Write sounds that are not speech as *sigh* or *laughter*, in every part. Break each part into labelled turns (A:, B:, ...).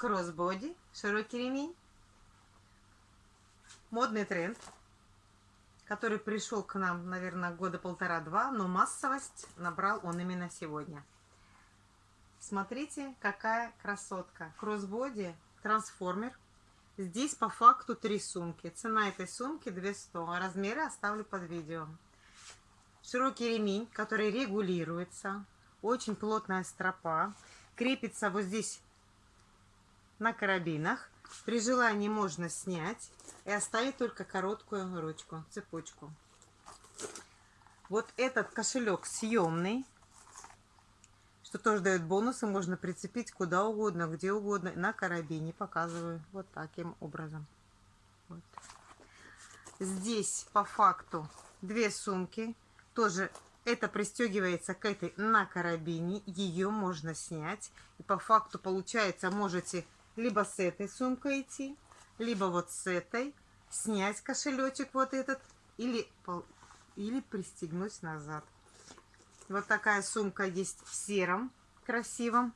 A: кроссбоди, широкий ремень. Модный тренд, который пришел к нам, наверное, года полтора-два, но массовость набрал он именно сегодня. Смотрите, какая красотка. Кроссбоди, трансформер. Здесь по факту три сумки. Цена этой сумки 200. Размеры оставлю под видео. Широкий ремень, который регулируется. Очень плотная стропа. Крепится вот здесь на карабинах. При желании можно снять и оставить только короткую ручку, цепочку. Вот этот кошелек съемный что тоже дает бонусы, можно прицепить куда угодно, где угодно, на карабине показываю вот таким образом. Вот. Здесь по факту две сумки, тоже это пристегивается к этой на карабине, ее можно снять. И по факту получается, можете либо с этой сумкой идти, либо вот с этой, снять кошелечек вот этот, или, или пристегнуть назад. Вот такая сумка есть в сером, красивом.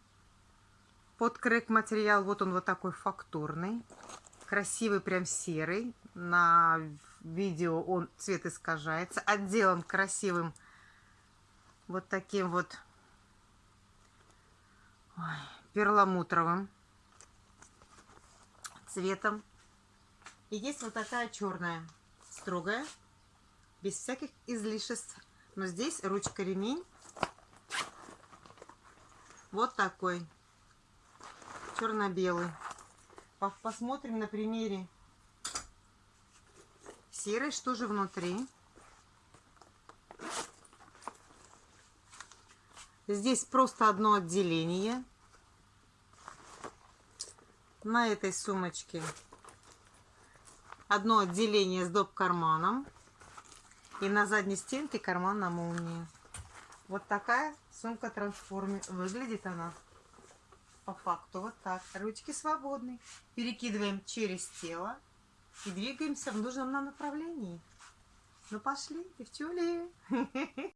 A: Под крэк материал, вот он вот такой фактурный. Красивый, прям серый. На видео он цвет искажается. Отделан красивым вот таким вот ой, перламутровым цветом. И есть вот такая черная, строгая, без всяких излишеств но здесь ручка-ремень вот такой, черно-белый. Посмотрим на примере серой, что же внутри. Здесь просто одно отделение. На этой сумочке одно отделение с доп. карманом. И на задней стенке карман на молнии. Вот такая сумка трансформер. Выглядит она по факту вот так. Ручки свободны. Перекидываем через тело и двигаемся в нужном нам направлении. Ну пошли, девчули. *laughs*